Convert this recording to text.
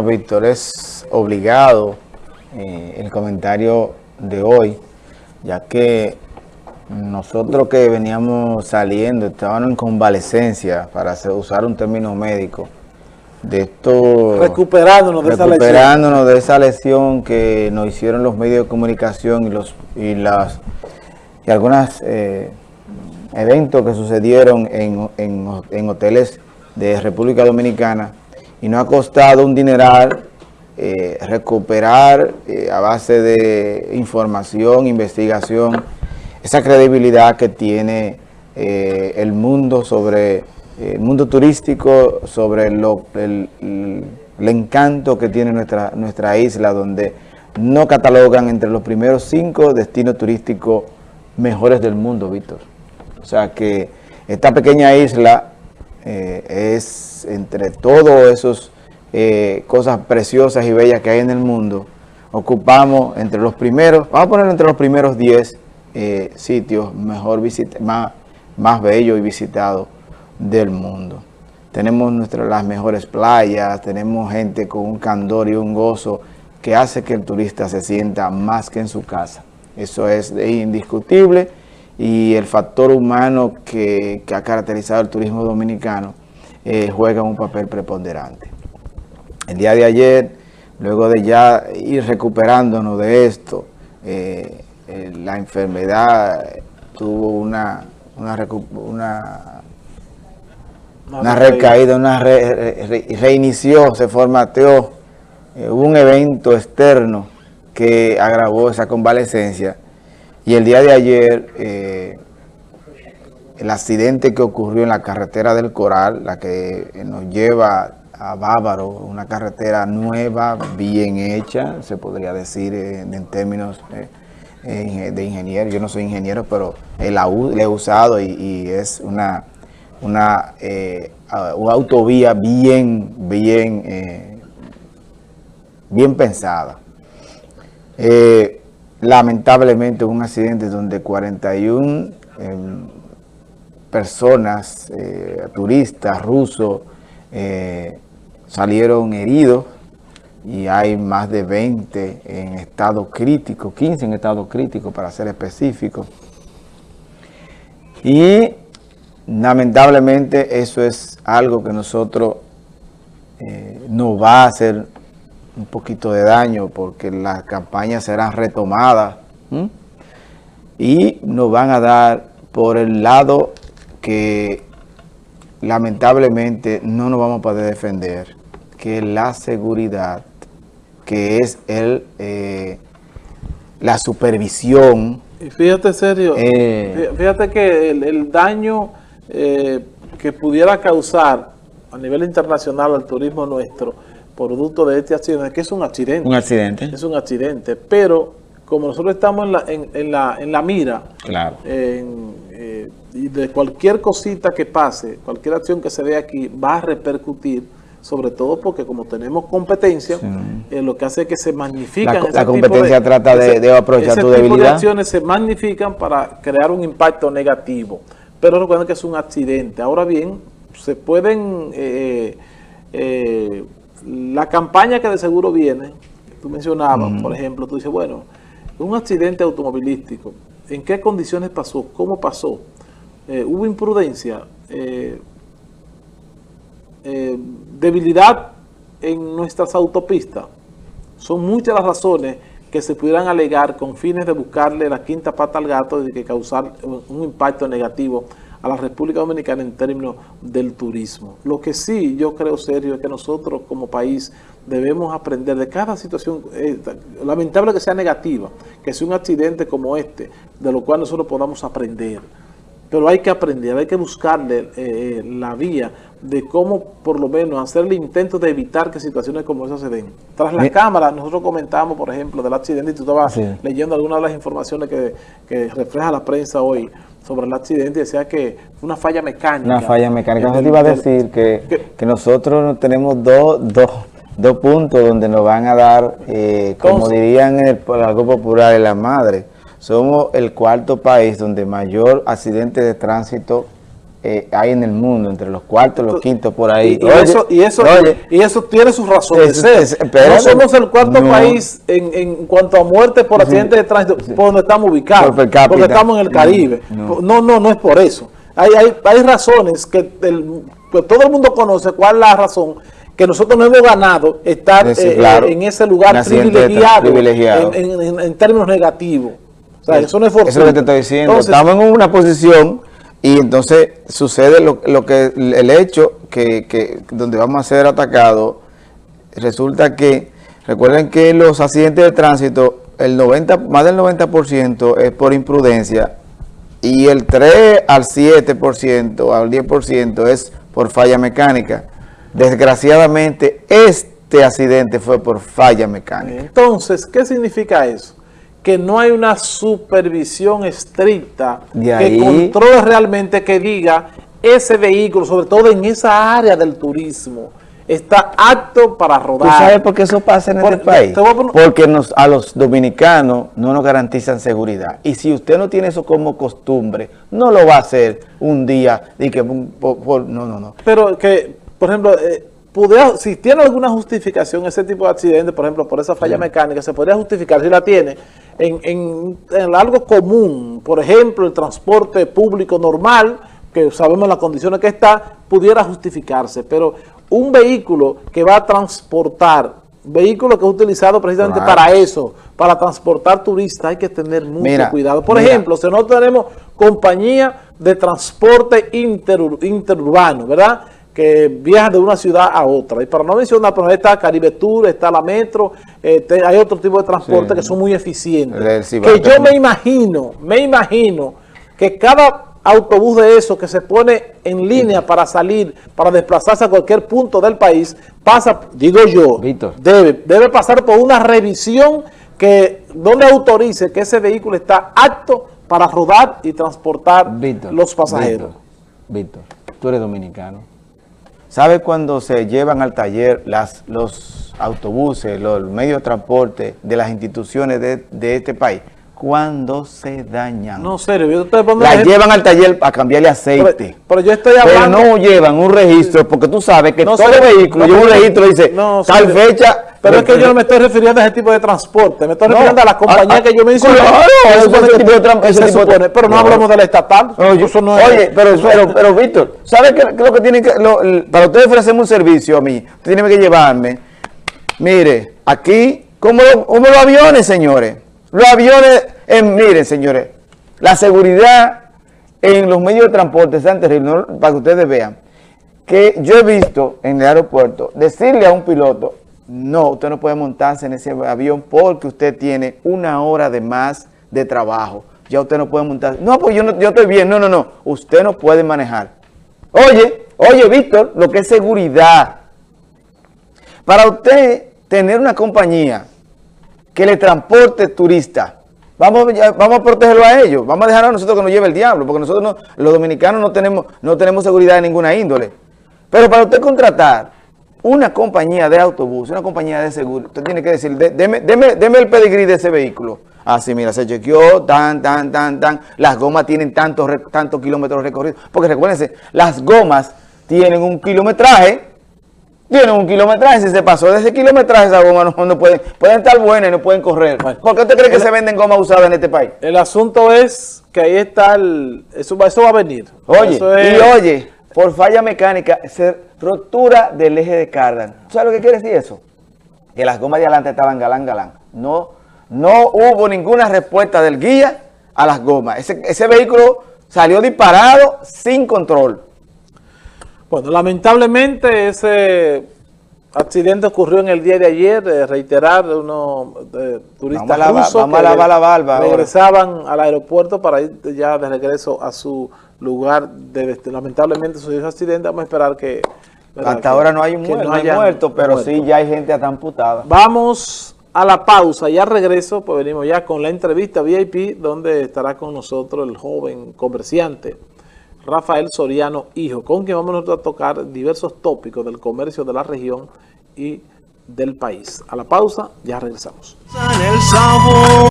Bueno, Víctor, es obligado eh, el comentario de hoy, ya que nosotros que veníamos saliendo, estábamos en convalecencia, para usar un término médico, de esto... Recuperándonos de esa lesión. Recuperándonos de esa lesión que nos hicieron los medios de comunicación y los y las y algunos eh, eventos que sucedieron en, en hoteles de República Dominicana y nos ha costado un dineral eh, recuperar eh, a base de información, investigación, esa credibilidad que tiene eh, el mundo sobre el mundo turístico, sobre el, encanto que tiene nuestra, nuestra isla, donde no catalogan entre los primeros cinco destinos turísticos mejores del mundo, Víctor. O sea que esta pequeña isla es entre todos esos eh, cosas preciosas y bellas que hay en el mundo, ocupamos entre los primeros, vamos a poner entre los primeros 10 eh, sitios mejor más, más bellos y visitados del mundo. Tenemos nuestras, las mejores playas, tenemos gente con un candor y un gozo que hace que el turista se sienta más que en su casa. Eso es indiscutible y el factor humano que, ha caracterizado el turismo dominicano eh, juega un papel preponderante. El día de ayer, luego de ya ir recuperándonos de esto, eh, eh, la enfermedad tuvo una, una, una, recaída, una reinició, se formateó, eh, hubo un evento externo que agravó esa convalecencia y el día de ayer el accidente que ocurrió en la carretera del Coral, la que nos lleva a Bávaro, una carretera nueva, bien hecha, se podría decir en, términos eh, eh, de ingeniero. Yo no soy ingeniero, pero la, he usado y, es una, una, eh, autovía bien, bien, bien pensada. Lamentablemente un accidente donde 41 em, personas, turistas rusos, salieron heridos y hay más de 20 en estado crítico, 15 en estado crítico para ser específico. Y lamentablemente eso es algo que nosotros eh, nos va a hacer un poquito de daño porque las campañas serán retomadas y nos van a dar por el lado que lamentablemente no nos vamos a poder defender que la seguridad, que es el eh, la supervisión. Y fíjate, serio, eh, fíjate que el, daño eh, que pudiera causar a nivel internacional al turismo nuestro, producto de este accidente, que es un accidente. Un accidente. Es un accidente, pero como nosotros estamos en la, en, la, en la mira, claro. y de cualquier cosita que pase, cualquier acción que se vea aquí, va a repercutir sobre todo porque como tenemos competencia, eh, lo que hace es que se magnifican. La, competencia trata de, aprovechar tu debilidad. Tipo de acciones se magnifican para crear un impacto negativo. Pero recuerden que es un accidente. Ahora bien, se pueden... Eh, eh, la campaña que de seguro viene, tú mencionabas, por ejemplo, tú dices, bueno, un accidente automovilístico, ¿en qué condiciones pasó? ¿Cómo pasó? ¿Hubo imprudencia? Eh, debilidad en nuestras autopistas. Son muchas las razones que se pudieran alegar con fines de buscarle la quinta pata al gato y de que causar un impacto negativo a la República Dominicana en términos del turismo. Lo que sí yo creo serio es que nosotros como país debemos aprender de cada situación, eh, lamentable que sea negativa, que sea un accidente como este, de lo cual nosotros podamos aprender. Pero hay que aprender, hay que buscarle eh, la vía de cómo por lo menos hacer el intento de evitar que situaciones como esas se den. Tras la cámara, nosotros comentamos, por ejemplo, del accidente, y tú estabas leyendo algunas de las informaciones que, refleja la prensa hoy sobre el accidente, decía que fue una falla mecánica. Una falla mecánica. Yo te iba a decir que, que, nosotros tenemos dos, dos, dos puntos donde nos van a dar, eh, como dirían en el, algo popular, en la madre. Somos el cuarto país donde mayor accidente de tránsito eh, hay en el mundo, entre los cuartos y los quintos por ahí. Y, eso, y, eso, y eso tiene sus razones no somos el cuarto país en, en, cuanto a muerte por accidentes de tránsito por donde estamos ubicados, porque estamos en el Caribe. No, no, no, es por eso. Hay, hay, hay razones que, todo el mundo conoce cuál es la razón que nosotros no hemos ganado estar eh, en ese lugar privilegiado, En, términos negativos. O sea, eso no es Eso es lo que te estoy diciendo. Estamos en una posición y entonces sucede lo, que el hecho que, donde vamos a ser atacados, resulta que, recuerden que los accidentes de tránsito, el 90, más del 90% es por imprudencia y el 3 al 7%, al 10% es por falla mecánica. Desgraciadamente, este accidente fue por falla mecánica. Entonces, ¿qué significa eso? Que no hay una supervisión estricta que controle realmente, que diga ese vehículo, sobre todo en esa área del turismo, está apto para rodar. ¿Tú sabes por qué eso pasa en este país? Porque nos, a los dominicanos no nos garantizan seguridad. Y si usted no tiene eso como costumbre, no lo va a hacer un día y que... no, no, no. Pero que, por ejemplo... Eh, si tiene alguna justificación ese tipo de accidente, por ejemplo, por esa falla mecánica, se podría justificar si la tiene en, algo común, por ejemplo, el transporte público normal, que sabemos las condiciones que está, pudiera justificarse, pero un vehículo que va a transportar, vehículo que es utilizado precisamente para eso, para transportar turistas, hay que tener mucho cuidado. Por ejemplo, si no tenemos compañía de transporte interurbano, ¿verdad?, que viajan de una ciudad a otra. Y para no mencionar, pero está Caribe Tour, está la Metro, este, hay otro tipo de transporte que son muy eficientes. Que yo me imagino, me imagino que cada autobús de eso que se pone en línea para salir, para desplazarse a cualquier punto del país, pasa, digo yo, debe, debe pasar por una revisión que donde autorice que ese vehículo está apto para rodar y transportar los pasajeros. Víctor, tú eres dominicano. ¿Sabe cuando se llevan al taller las, los autobuses, los medios de transporte de las instituciones de, de este país? cuando se dañan. No, serio, yo te La llevan al taller a cambiarle aceite. Pero, yo estoy hablando... Pero no llevan un registro, porque tú sabes que todo vehículo lleva un registro y dice, tal fecha... Pero es que yo no me estoy refiriendo a ese tipo de transporte, me estoy refiriendo a las compañías que yo mencioné. Claro, ese, tipo de transporte. Pero no, hablamos de la estatal. oye, pero, pero, pero, Víctor, ¿sabes qué, lo que tiene que... para ustedes ofrecerme un servicio a mí, usted tiene que llevarme... Mire, aquí, como, como los aviones, señores. Los aviones, miren señores, la seguridad en los medios de transporte es tan terrible, para que ustedes vean, que yo he visto en el aeropuerto decirle a un piloto, no, usted no puede montarse en ese avión porque usted tiene una hora de más de trabajo. Ya usted no puede montarse. No, pues yo, no, yo estoy bien. No, no, no. Usted no puede manejar. Oye, oye, Víctor, lo que es seguridad. Para usted tener una compañía que le transporte turistas. Vamos, vamos a protegerlo a ellos. Vamos a dejar a nosotros que nos lleve el diablo, porque nosotros no, los dominicanos no tenemos, no tenemos seguridad de ninguna índole. Pero para usted contratar una compañía de autobús, una compañía de seguro, usted tiene que decir, deme, deme, el pedigrí de ese vehículo. Así, ah, mira, se chequeó, tan, tan, tan, tan. Las gomas tienen tantos, tantos kilómetros recorridos. Porque recuérdense, las gomas tienen un kilometraje tiene un kilometraje, si se pasó de ese kilometraje esa goma no, pueden, pueden estar buenas y no pueden correr. ¿Por qué usted cree que se venden gomas usadas en este país? El asunto es que ahí está el... Eso, eso va a venir. Oye, y oye, por falla mecánica, se rotura del eje de cardan. ¿Sabes lo que quiere decir eso? Que las gomas de adelante estaban galán, galán. No, no hubo ninguna respuesta del guía a las gomas. Ese, ese vehículo salió disparado sin control. Bueno, lamentablemente ese accidente ocurrió en el día de ayer, de reiterar, unos turistas rusos que regresaban al aeropuerto para ir ya de regreso a su lugar. De, lamentablemente sucedió ese accidente, vamos a esperar que... Hasta ahora no hay un muerto, pero sí ya hay gente hasta amputada. Vamos a la pausa, ya regreso, pues venimos ya con la entrevista VIP, donde estará con nosotros el joven comerciante Rafael Soriano Hijo, con quien vamos a tocar diversos tópicos del comercio de la región y del país. A la pausa, ya regresamos.